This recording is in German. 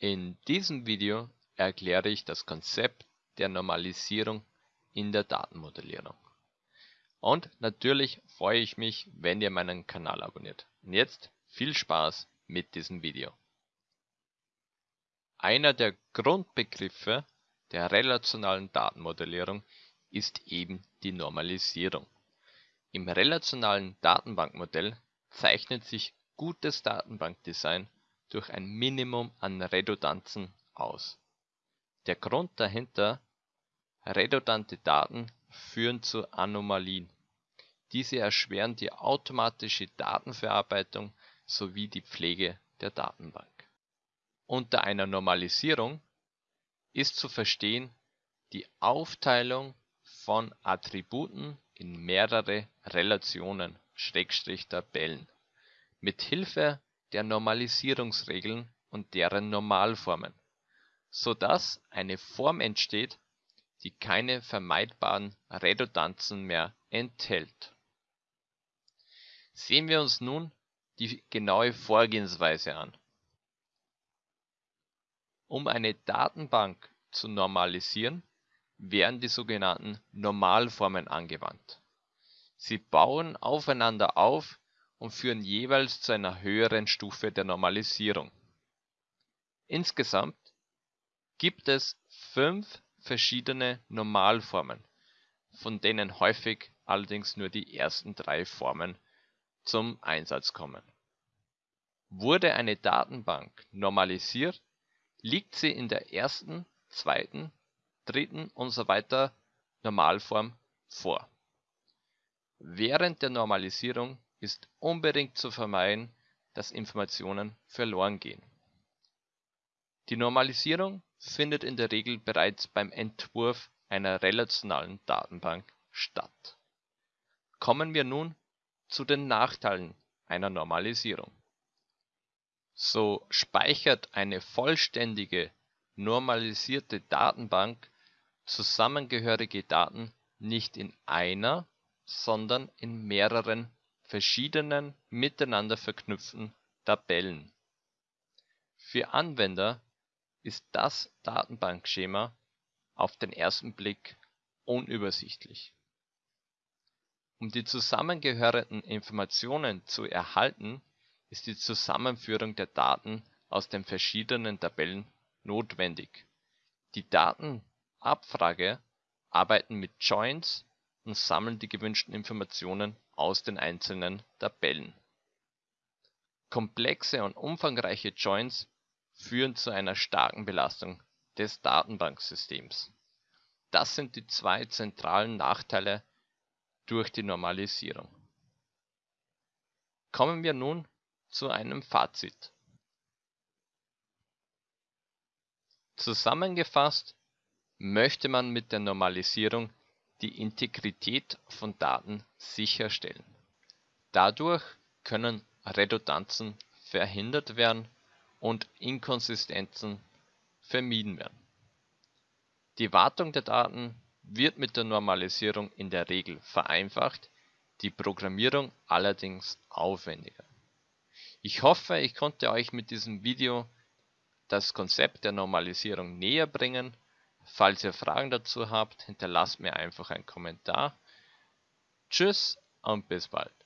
In diesem Video erkläre ich das Konzept der Normalisierung in der Datenmodellierung. Und natürlich freue ich mich, wenn ihr meinen Kanal abonniert. Und jetzt viel Spaß mit diesem Video. Einer der Grundbegriffe der relationalen Datenmodellierung ist eben die Normalisierung. Im relationalen Datenbankmodell zeichnet sich gutes Datenbankdesign durch ein Minimum an Redundanzen aus. Der Grund dahinter Redundante Daten führen zu Anomalien. Diese erschweren die automatische Datenverarbeitung sowie die Pflege der Datenbank. Unter einer Normalisierung ist zu verstehen die Aufteilung von Attributen in mehrere Relationen (Tabellen) mit Hilfe der Normalisierungsregeln und deren Normalformen, so dass eine Form entsteht, die keine vermeidbaren Redundanzen mehr enthält. Sehen wir uns nun die genaue Vorgehensweise an. Um eine Datenbank zu normalisieren, werden die sogenannten Normalformen angewandt. Sie bauen aufeinander auf und führen jeweils zu einer höheren Stufe der Normalisierung. Insgesamt gibt es fünf verschiedene Normalformen, von denen häufig allerdings nur die ersten drei Formen zum Einsatz kommen. Wurde eine Datenbank normalisiert, liegt sie in der ersten, zweiten, dritten usw. Normalform vor. Während der Normalisierung ist unbedingt zu vermeiden, dass Informationen verloren gehen. Die Normalisierung findet in der Regel bereits beim Entwurf einer relationalen Datenbank statt. Kommen wir nun zu den Nachteilen einer Normalisierung. So speichert eine vollständige normalisierte Datenbank zusammengehörige Daten nicht in einer, sondern in mehreren verschiedenen miteinander verknüpften Tabellen. Für Anwender ist das Datenbankschema auf den ersten Blick unübersichtlich. Um die zusammengehörenden Informationen zu erhalten, ist die Zusammenführung der Daten aus den verschiedenen Tabellen notwendig. Die Datenabfrager arbeiten mit Joins und sammeln die gewünschten Informationen aus den einzelnen Tabellen. Komplexe und umfangreiche Joins führen zu einer starken Belastung des Datenbanksystems. Das sind die zwei zentralen Nachteile durch die Normalisierung. Kommen wir nun zu einem Fazit. Zusammengefasst möchte man mit der Normalisierung die Integrität von Daten sicherstellen. Dadurch können Redundanzen verhindert werden und Inkonsistenzen vermieden werden. Die Wartung der Daten wird mit der Normalisierung in der Regel vereinfacht, die Programmierung allerdings aufwendiger. Ich hoffe, ich konnte euch mit diesem Video das Konzept der Normalisierung näher bringen. Falls ihr Fragen dazu habt, hinterlasst mir einfach einen Kommentar. Tschüss und bis bald.